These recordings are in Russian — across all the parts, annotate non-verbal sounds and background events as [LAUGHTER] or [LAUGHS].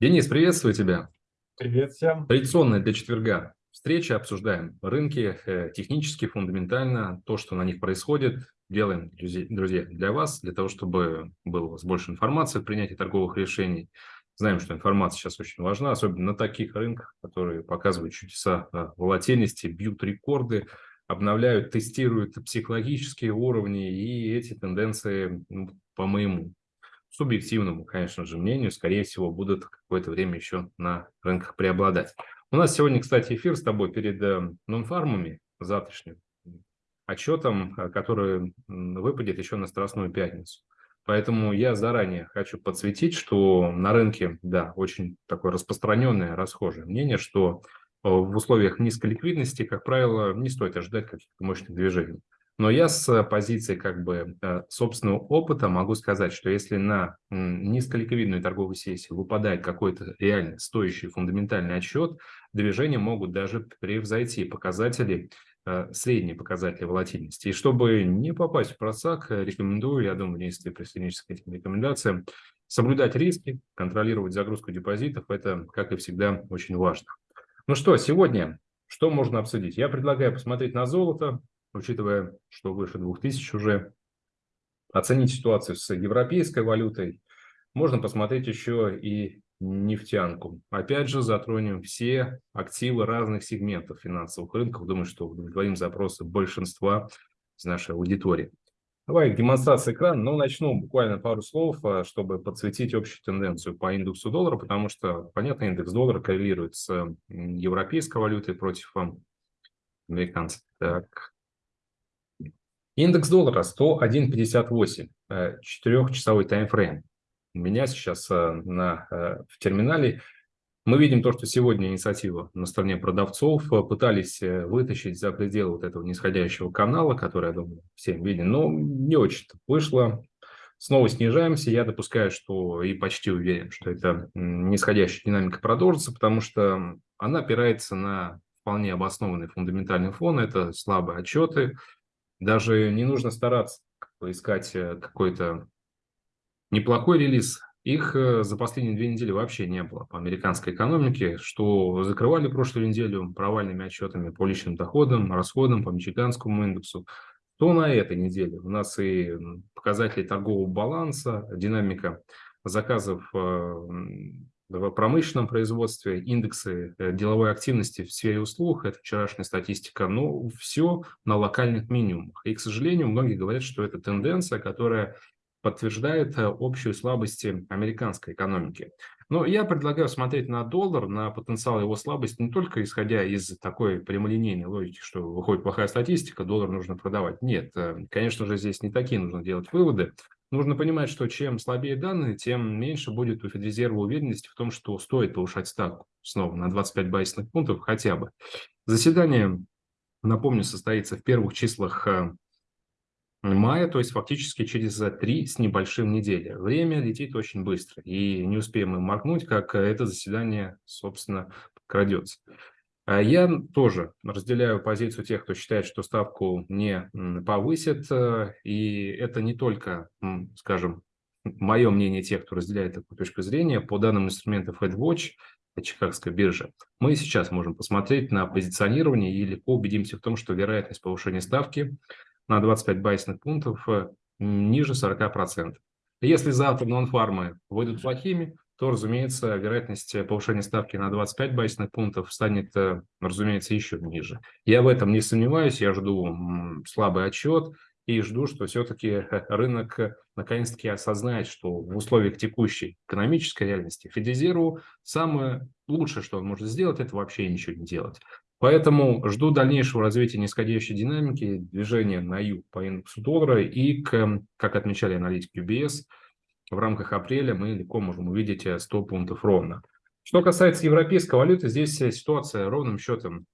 Денис, приветствую тебя. Привет всем. Традиционная для четверга встреча, обсуждаем рынки, э, технически, фундаментально, то, что на них происходит, делаем, друзья, для вас, для того, чтобы было у вас больше информации в принятии торговых решений. Знаем, что информация сейчас очень важна, особенно на таких рынках, которые показывают чудеса э, волатильности, бьют рекорды, обновляют, тестируют психологические уровни, и эти тенденции, ну, по моему субъективному, конечно же, мнению, скорее всего, будут какое-то время еще на рынках преобладать. У нас сегодня, кстати, эфир с тобой перед э, нонфармами завтрашним отчетом, э, который выпадет еще на Страстную пятницу. Поэтому я заранее хочу подсветить, что на рынке, да, очень такое распространенное, расхожее мнение, что э, в условиях низкой ликвидности, как правило, не стоит ожидать каких-то мощных движений. Но я с позиции как бы э, собственного опыта могу сказать, что если на низколиквидную торговую сессию выпадает какой-то реально стоящий фундаментальный отчет, движения могут даже превзойти показатели, э, средние показатели волатильности. И чтобы не попасть в просак, рекомендую, я думаю, если присоединишься к этим рекомендациям, соблюдать риски, контролировать загрузку депозитов. Это, как и всегда, очень важно. Ну что, сегодня что можно обсудить? Я предлагаю посмотреть на золото, учитывая, что выше 2000 уже, оценить ситуацию с европейской валютой, можно посмотреть еще и нефтянку. Опять же, затронем все активы разных сегментов финансовых рынков. Думаю, что удовлетворим запросы большинства из нашей аудитории. Давай демонстрация экрана. Ну, начну буквально пару слов, а, чтобы подсветить общую тенденцию по индексу доллара, потому что, понятно, индекс доллара коррелирует с европейской валютой против американцев. Так, Индекс доллара 101.58, э, четырехчасовой таймфрейм. У меня сейчас э, на, э, в терминале мы видим то, что сегодня инициатива на стороне продавцов пытались вытащить за пределы вот этого нисходящего канала, который, я думаю, всем виден, но не очень-то вышло. Снова снижаемся. Я допускаю, что и почти уверен, что это нисходящая динамика продолжится, потому что она опирается на вполне обоснованный фундаментальный фон. Это слабые отчеты, даже не нужно стараться поискать э, какой-то неплохой релиз. Их э, за последние две недели вообще не было по американской экономике, что закрывали прошлую неделю провальными отчетами по личным доходам, расходам, по мичиганскому индексу, то на этой неделе у нас и показатели торгового баланса, динамика заказов э, в промышленном производстве, индексы э, деловой активности в сфере услуг, это вчерашняя статистика, но все на локальных минимумах. И, к сожалению, многие говорят, что это тенденция, которая подтверждает э, общую слабость американской экономики. Но я предлагаю смотреть на доллар, на потенциал его слабости, не только исходя из такой прямолинейной логики, что выходит плохая статистика, доллар нужно продавать. Нет, э, конечно же, здесь не такие нужно делать выводы. Нужно понимать, что чем слабее данные, тем меньше будет у Федрезерва уверенности в том, что стоит повышать ставку снова на 25 базисных пунктов хотя бы. Заседание, напомню, состоится в первых числах э, мая, то есть фактически через три с небольшим недели. Время летит очень быстро, и не успеем мы моргнуть, как это заседание, собственно, крадется. А я тоже разделяю позицию тех, кто считает, что ставку не повысит. Э, и это не только, скажем, мое мнение тех, кто разделяет такую точку зрения. По данным инструментов FedWatch, Чикагской биржи, мы сейчас можем посмотреть на позиционирование и легко убедимся в том, что вероятность повышения ставки на 25 байсных пунктов э, ниже 40%. Если завтра нон-фармы выйдут плохими, то, разумеется, вероятность повышения ставки на 25 базисных пунктов станет, э, разумеется, еще ниже. Я в этом не сомневаюсь, я жду слабый отчет и жду, что все-таки рынок наконец-таки осознает, что в условиях текущей экономической реальности Федезеру самое лучшее, что он может сделать, это вообще ничего не делать. Поэтому жду дальнейшего развития нисходящей динамики, движения на юг по индексу доллара и, к, как отмечали аналитики UBS, в рамках апреля мы легко можем увидеть 100 э, пунктов ровно. Что касается европейской валюты, здесь э, ситуация ровным счетом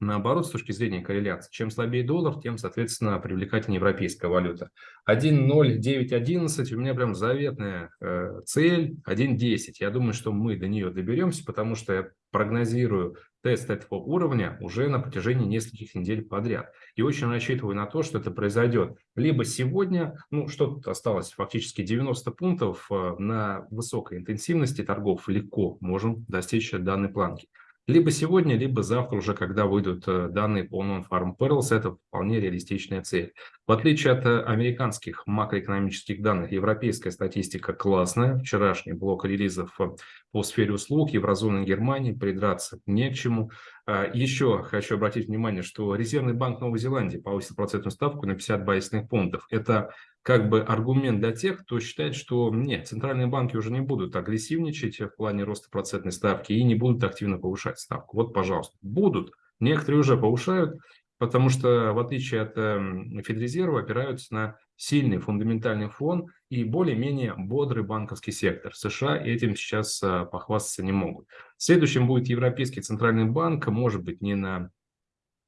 наоборот, с точки зрения корреляции. Чем слабее доллар, тем, соответственно, привлекательнее европейская валюта. 1.0911 у меня прям заветная э, цель 1.10. Я думаю, что мы до нее доберемся, потому что прогнозирую тест этого уровня уже на протяжении нескольких недель подряд. И очень рассчитываю на то, что это произойдет либо сегодня, ну что тут осталось, фактически 90 пунктов э, на высокой интенсивности торгов легко можем достичь данной планки. Либо сегодня, либо завтра уже, когда выйдут э, данные по Non-Farm Perils, это вполне реалистичная цель. В отличие от э, американских макроэкономических данных, европейская статистика классная. Вчерашний блок релизов э, по сфере услуг еврозоны Германии придраться не к чему. А, еще хочу обратить внимание, что Резервный банк Новой Зеландии повысил процентную ставку на 50 базисных пунктов. Это как бы аргумент для тех, кто считает, что нет, центральные банки уже не будут агрессивничать в плане роста процентной ставки и не будут активно повышать ставку. Вот, пожалуйста, будут. Некоторые уже повышают, потому что, в отличие от э, Федрезерва, опираются на сильный фундаментальный фон и более-менее бодрый банковский сектор. США этим сейчас э, похвастаться не могут. Следующим будет Европейский центральный банк, может быть, не на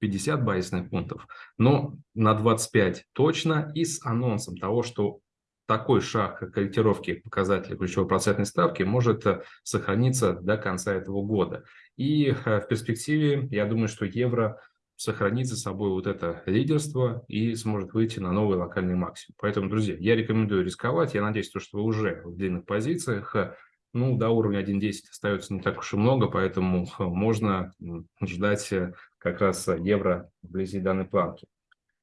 50 базисных пунктов, но на 25 точно и с анонсом того, что такой шаг корректировки показателя ключевой процентной ставки может э, сохраниться до конца этого года. И э, в перспективе, я думаю, что евро сохранит за собой вот это лидерство и сможет выйти на новый локальный максимум. Поэтому, друзья, я рекомендую рисковать. Я надеюсь, что вы уже в длинных позициях. Ну, до уровня 1.10 остается не так уж и много, поэтому можно ждать э, как раз евро вблизи данной планки.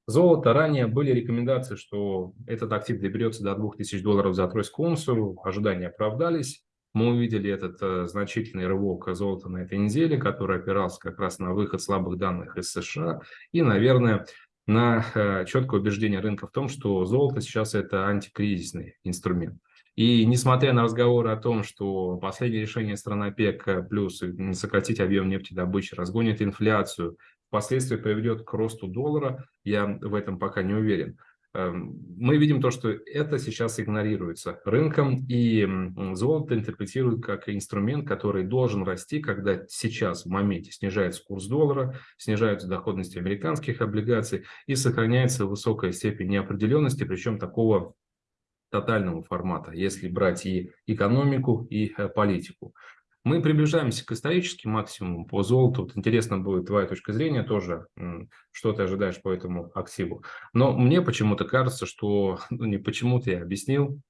Золото. Ранее были рекомендации, что этот актив доберется до 2000 долларов за тройскую унцию. Ожидания оправдались. Мы увидели этот э, значительный рывок золота на этой неделе, который опирался как раз на выход слабых данных из США и, наверное, на э, четкое убеждение рынка в том, что золото сейчас это антикризисный инструмент. И несмотря на разговоры о том, что последнее решение стран ОПЕК э, плюс сократить объем нефтедобычи разгонит инфляцию, впоследствии приведет к росту доллара, я в этом пока не уверен. Эм, мы видим то, что это сейчас игнорируется рынком, и золото интерпретируют как инструмент, который должен расти, когда сейчас в моменте снижается курс доллара, снижаются доходности американских облигаций и сохраняется высокая степень неопределенности, причем такого тотального формата, если брать и экономику, и э, политику. Мы приближаемся к историческим максимумам по золоту. Вот интересно будет твоя точка зрения тоже, что ты ожидаешь по этому активу. Но мне почему-то кажется, что, [LAUGHS] ну не почему-то я объяснил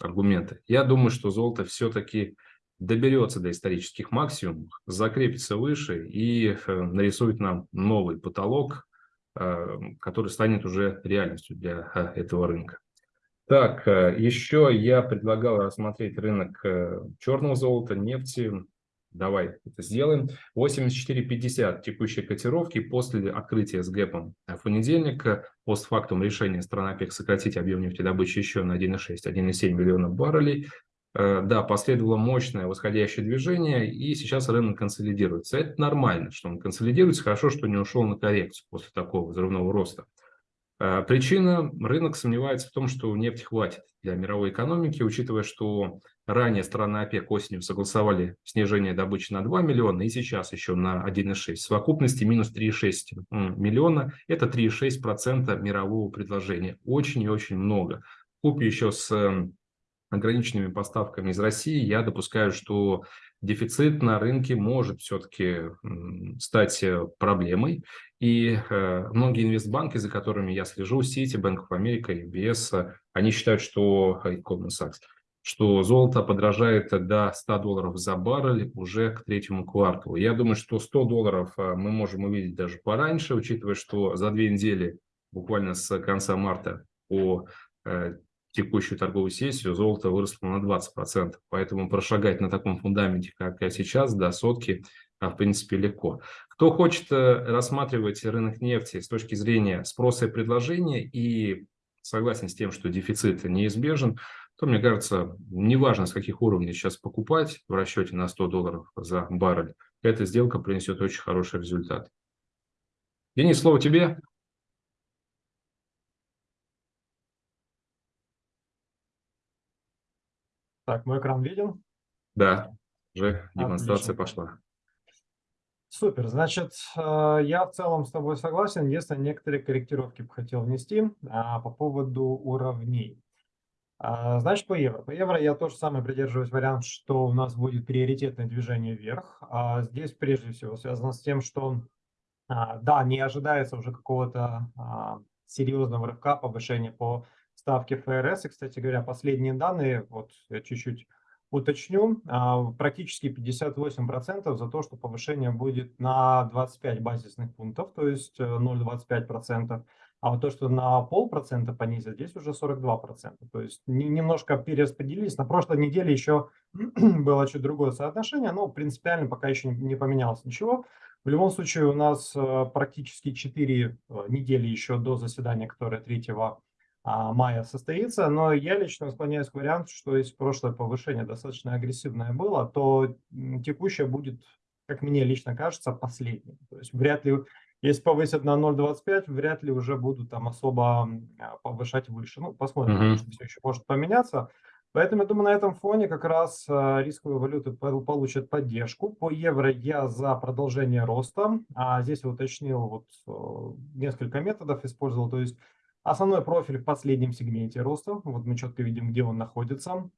аргументы. Я думаю, что золото все-таки доберется до исторических максимумов, закрепится выше и э, нарисует нам новый потолок, э, который станет уже реальностью для этого рынка. Так, э, еще я предлагал рассмотреть рынок э, черного золота, нефти. Давай это сделаем. 84.50 текущие котировки после открытия с гэпом в понедельник. Постфактум решения страны ОПЕК сократить объем нефтедобычи еще на 1,6-1,7 миллионов баррелей. Э, да, последовало мощное восходящее движение, и сейчас рынок консолидируется. Это нормально, что он консолидируется. Хорошо, что не ушел на коррекцию после такого взрывного роста. А, причина – рынок сомневается в том, что нефти хватит для мировой экономики, учитывая, что ранее страны ОПЕК осенью согласовали снижение добычи на 2 миллиона и сейчас еще на 1,6. В совокупности минус 3,6 миллиона – это 3,6% мирового предложения. Очень и очень много. Купе еще с ограниченными поставками из России, я допускаю, что дефицит на рынке может все-таки стать э, проблемой. И э, многие инвестбанки, за которыми я слежу, Citi, Bank of America, UBS, они считают, что, э, Goldman Sachs, что золото подражает до 100 долларов за баррель уже к третьему кварталу. Я думаю, что 100 долларов мы можем увидеть даже пораньше, учитывая, что за две недели, буквально с конца марта по текущую торговую сессию золото выросло на 20%. Поэтому прошагать на таком фундаменте, как сейчас, до сотки, а, в принципе, легко. Кто хочет э, рассматривать рынок нефти с точки зрения спроса и предложения и согласен с тем, что дефицит неизбежен, то, мне кажется, неважно, с каких уровней сейчас покупать в расчете на 100 долларов за баррель, эта сделка принесет очень хороший результат. Денис, слово тебе. Так, мой экран виден? Да, уже демонстрация Отлично. пошла. Супер. Значит, э, я в целом с тобой согласен. Если некоторые корректировки бы хотел внести а, по поводу уровней. А, значит, по евро. По евро я тоже самое придерживаюсь вариант, что у нас будет приоритетное движение вверх. А здесь прежде всего связано с тем, что да, не ожидается уже какого-то серьезного рывка повышения по ставке ФРС. И, кстати говоря, последние данные, вот я чуть-чуть уточню, а, практически 58% за то, что повышение будет на 25 базисных пунктов, то есть 0,25%. Э, а вот то, что на полпроцента понизят, здесь уже 42%. То есть немножко перераспределились. На прошлой неделе еще [CLEARS THROAT] было чуть другое соотношение, но принципиально пока еще не поменялось ничего. В любом случае у нас э, практически 4 э, недели еще до заседания, которое 3 а, мая состоится, но я лично склоняюсь к варианту, что если прошлое повышение достаточно агрессивное было, то текущее будет, как мне лично кажется, последним. То есть вряд ли, если повысят на 0,25, вряд ли уже будут там особо а, повышать выше. Ну, посмотрим, mm-hmm. что все еще может поменяться. Поэтому, я думаю, на этом фоне как раз э, рисковые валюты получат поддержку. По евро я за продолжение роста. А здесь я уточнил, вот несколько методов использовал. То есть основной профиль в последнем сегменте роста. Вот мы четко видим, где он находится.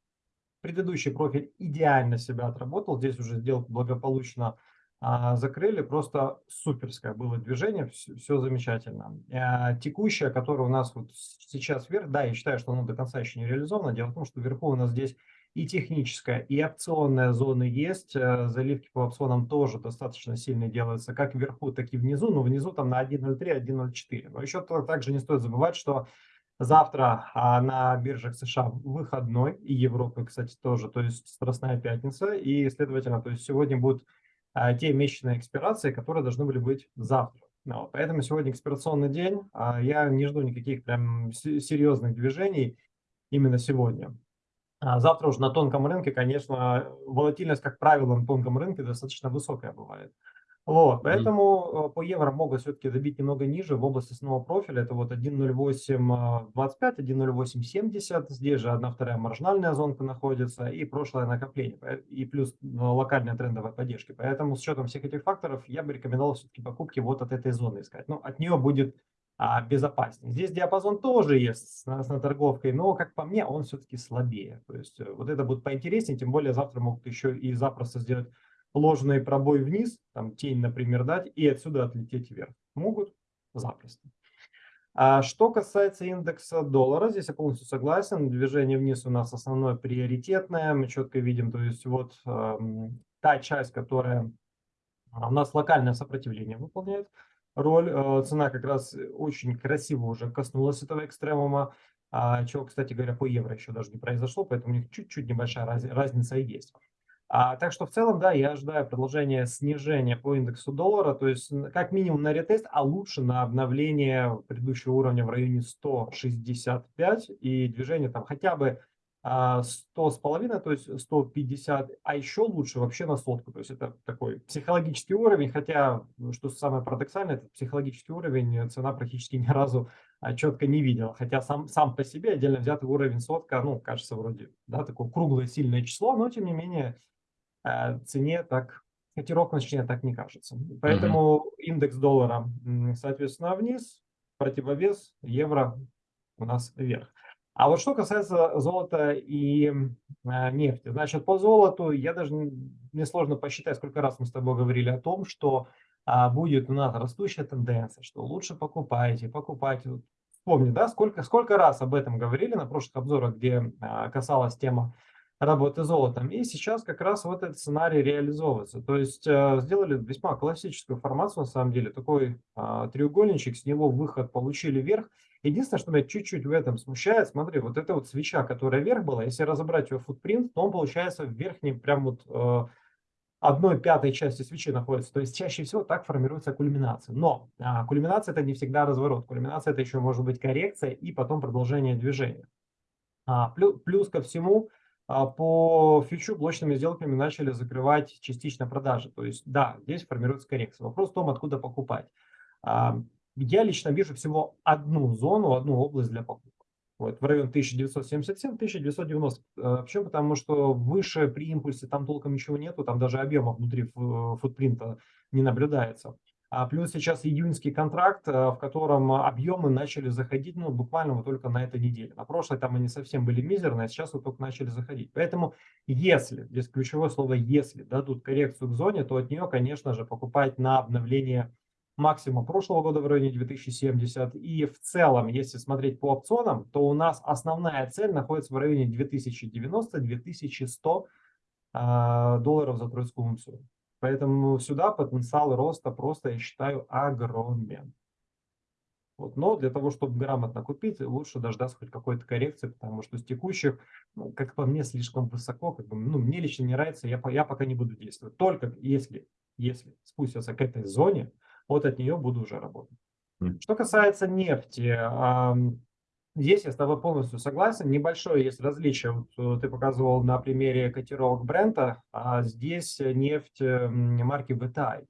Предыдущий профиль идеально себя отработал. Здесь уже сделку благополучно а, закрыли, просто суперское было движение, все, все замечательно. А, текущее, которое у нас вот сейчас вверх, да, я считаю, что оно до конца еще не реализовано. Дело в том, что вверху у нас здесь и техническая, и опционная зоны есть. Э, заливки по опционам тоже достаточно сильно делаются, как вверху, так и внизу. Но внизу там на 1.03, 1.04. Но еще также не стоит забывать, что Завтра а, на биржах США выходной, и Европы, кстати, тоже, то есть Страстная пятница, и, следовательно, то есть сегодня будут а, те месячные экспирации, которые должны были быть завтра. Ну, поэтому сегодня экспирационный день, а я не жду никаких прям серьезных движений именно сегодня. А завтра уже на тонком рынке, конечно, волатильность, как правило, на тонком рынке достаточно высокая бывает. Вот, поэтому mm. по евро могут все-таки добить немного ниже в области основного профиля. Это вот 1.0825, 1.0870. Здесь же одна вторая маржинальная зонка находится и прошлое накопление. И плюс ну, локальная трендовая поддержка. Поэтому с учетом всех этих факторов я бы рекомендовал все-таки покупки вот от этой зоны искать. Ну, от нее будет а, безопаснее. Здесь диапазон тоже есть с, с торговкой, но, как по мне, он все-таки слабее. То есть э, вот это будет поинтереснее, тем более завтра могут еще и запросто сделать ложный пробой вниз, там тень, например, дать, и отсюда отлететь вверх. Могут запросто. А что касается индекса доллара, здесь я полностью согласен. Движение вниз у нас основное приоритетное. Мы четко видим, то есть вот э, та часть, которая у нас локальное сопротивление выполняет роль. Э, цена как раз очень красиво уже коснулась этого экстремума, а, чего, кстати говоря, по евро еще даже не произошло, поэтому у них чуть-чуть небольшая раз, разница и есть. А, так что в целом, да, я ожидаю продолжения снижения по индексу доллара, то есть как минимум на ретест, а лучше на обновление предыдущего уровня в районе 165 и движение там хотя бы 100 а, с половиной, то есть 150, а еще лучше вообще на сотку. То есть это такой психологический уровень, хотя, что самое парадоксальное, этот психологический уровень цена практически [LAUGHS] ни разу а, четко не видела. Хотя сам, сам по себе отдельно взятый уровень сотка, ну, кажется, вроде, да, такое круглое сильное число, но тем не менее Э, цене так, котировка цене так не кажется. Поэтому угу. индекс доллара, соответственно, вниз, противовес евро у нас вверх. А вот что касается золота и э, нефти, значит, по золоту я даже мне сложно посчитать, сколько раз мы с тобой говорили о том, что а, будет у нас растущая тенденция, что лучше покупайте, покупайте. Помни, да, сколько, сколько раз об этом говорили на прошлых обзорах, где а, касалась тема работы золотом. И сейчас как раз вот этот сценарий реализовывается. То есть э, сделали весьма классическую формацию, на самом деле, такой э, треугольничек, с него выход получили вверх. Единственное, что меня чуть-чуть в этом смущает, смотри, вот эта вот свеча, которая вверх была, если разобрать ее футпринт, то он получается в верхней прям вот э, одной пятой части свечи находится. То есть чаще всего так формируется кульминация. Но а, кульминация это не всегда разворот. Кульминация это еще может быть коррекция и потом продолжение движения. А, плюс, ко всему, а по фьючу блочными сделками начали закрывать частично продажи. То есть, да, здесь формируется коррекция. Вопрос в том, откуда покупать. Я лично вижу всего одну зону, одну область для покупок. Вот, в район 1977-1990. Э, почему? Потому что выше при импульсе там толком ничего нету, там даже объема внутри футпринта не наблюдается. А плюс сейчас июньский контракт, э, в котором объемы начали заходить, ну, буквально вот только на этой неделе. На прошлой там они совсем были мизерные, а сейчас вот только начали заходить. Поэтому если, здесь ключевое слово «если», дадут коррекцию к зоне, то от нее, конечно же, покупать на обновление максимум прошлого года в районе 2070. И в целом, если смотреть по опционам, то у нас основная цель находится в районе 2090-2100 а, долларов за тройскую унцию. Поэтому сюда потенциал роста просто, я считаю, огромен. Вот. Но для того, чтобы грамотно купить, лучше дождаться хоть какой-то коррекции, потому что с текущих, ну, как по мне, слишком высоко. Как бы, ну, мне лично не нравится, я, я пока не буду действовать. Только если, если спустятся к этой зоне, вот от нее буду уже работать. Что касается нефти, Здесь я с тобой полностью согласен. Небольшое есть различие. Вот э, ты показывал на примере котировок бренда, а здесь нефть марки VTI.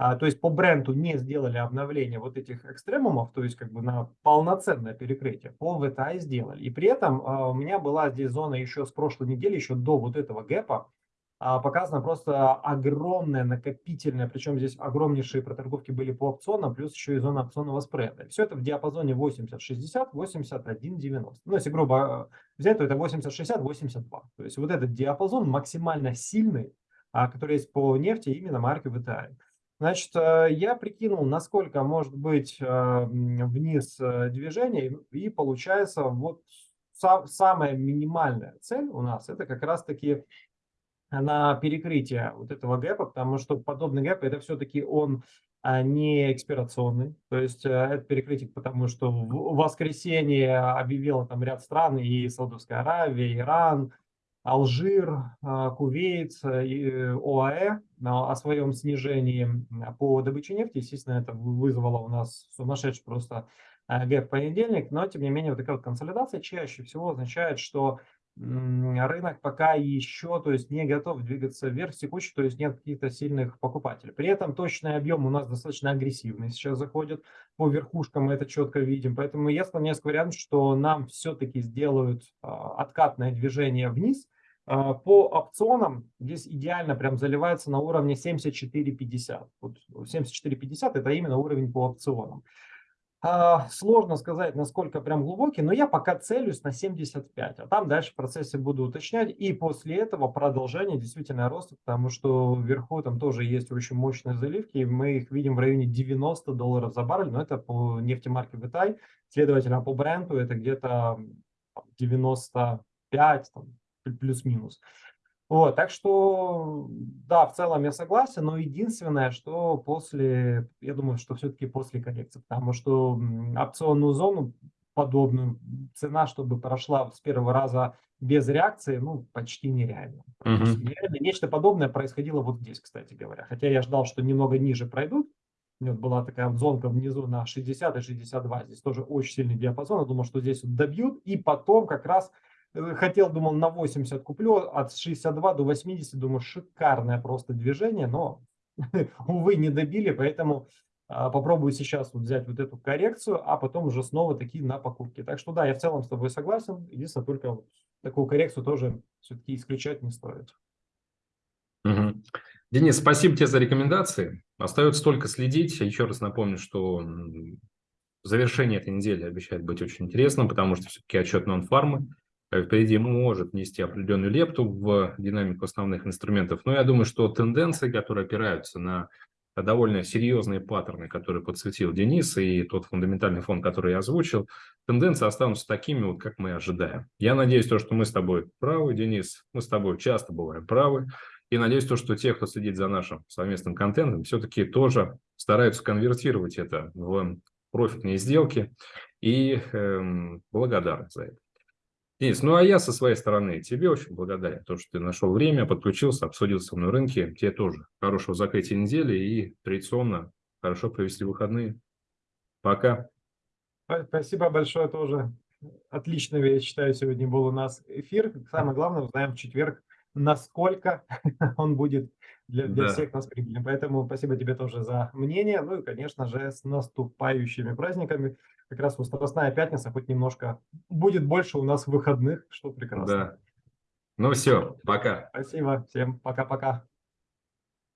А, то есть по бренду не сделали обновление вот этих экстремумов, то есть как бы на полноценное перекрытие. По VTI сделали. И при этом а, у меня была здесь зона еще с прошлой недели, еще до вот этого гэпа, показано просто огромное накопительное, причем здесь огромнейшие проторговки были по опционам, плюс еще и зона опционного спреда. Все это в диапазоне 80-60, 81-90. Ну, если грубо взять, то это 80-60, 82. То есть вот этот диапазон максимально сильный, а, который есть по нефти именно марки VTI. Значит, я прикинул, насколько может быть вниз движение, и получается вот самая минимальная цель у нас, это как раз-таки на перекрытие вот этого гэпа, потому что подобный гэп это все-таки он а, не экспирационный, то есть э, это перекрытие, потому что в воскресенье объявила там ряд стран, и Саудовская Аравия, Иран, Алжир, а, Кувейт э, ОАЭ о своем снижении по добыче нефти. Естественно, это вызвало у нас сумасшедший просто э, гэп понедельник, но тем не менее вот такая вот консолидация чаще всего означает, что рынок пока еще то есть, не готов двигаться вверх текущий, то есть нет каких-то сильных покупателей. При этом точный объем у нас достаточно агрессивный сейчас заходит. По верхушкам мы это четко видим. Поэтому я склоняюсь к варианту, что нам все-таки сделают а, откатное движение вниз. А, по опционам здесь идеально прям заливается на уровне 74.50. Вот 74.50 это именно уровень по опционам. А, сложно сказать, насколько прям глубокий, но я пока целюсь на 75, а там дальше в процессе буду уточнять. И после этого продолжение действительно роста, потому что вверху там тоже есть очень мощные заливки, и мы их видим в районе 90 долларов за баррель, но это по нефтемарке Витай, следовательно, по бренду это где-то 95 плюс-минус. Вот, так что, да, в целом я согласен, но единственное, что после, я думаю, что все-таки после коррекции, потому что опционную зону подобную, цена, чтобы прошла с первого раза без реакции, ну, почти нереально. Uh -huh. нереально. Нечто подобное происходило вот здесь, кстати говоря. Хотя я ждал, что немного ниже пройдут. У меня была такая зонка внизу на 60 и 62. Здесь тоже очень сильный диапазон. Я думал, что здесь вот добьют. И потом как раз хотел, думал, на 80 куплю, от 62 до 80, думаю, шикарное просто движение, но, [LAUGHS] увы, не добили, поэтому а, попробую сейчас вот взять вот эту коррекцию, а потом уже снова такие на покупки. Так что да, я в целом с тобой согласен, единственное, только вот такую коррекцию тоже все-таки исключать не стоит. Угу. Денис, спасибо тебе за рекомендации. Остается только следить. Еще раз напомню, что завершение этой недели обещает быть очень интересным, потому что все-таки отчет нон-фармы впереди может нести определенную лепту в динамику основных инструментов. Но я думаю, что тенденции, которые опираются на довольно серьезные паттерны, которые подсветил Денис, и тот фундаментальный фон, который я озвучил, тенденции останутся такими, вот, как мы ожидаем. Я надеюсь, то, что мы с тобой правы, Денис, мы с тобой часто бываем правы, и надеюсь, то, что те, кто следит за нашим совместным контентом, все-таки тоже стараются конвертировать это в профитные сделки, и эм, благодарны за это. Денис, ну а я со своей стороны тебе очень благодарен, то, что ты нашел время, подключился, обсудил со мной рынки. Тебе тоже хорошего закрытия недели и традиционно хорошо провести выходные. Пока. Спасибо большое тоже. Отлично, я считаю, сегодня был у нас эфир. Самое главное, узнаем в четверг, насколько [LAUGHS] он будет для, для Да. всех нас прибыльным. Поэтому спасибо тебе тоже за мнение. Ну и, конечно же, с наступающими праздниками. Как раз вот Страстная пятница, хоть немножко будет больше у нас выходных, что прекрасно. Да. Ну все, пока. Спасибо. Всем пока-пока.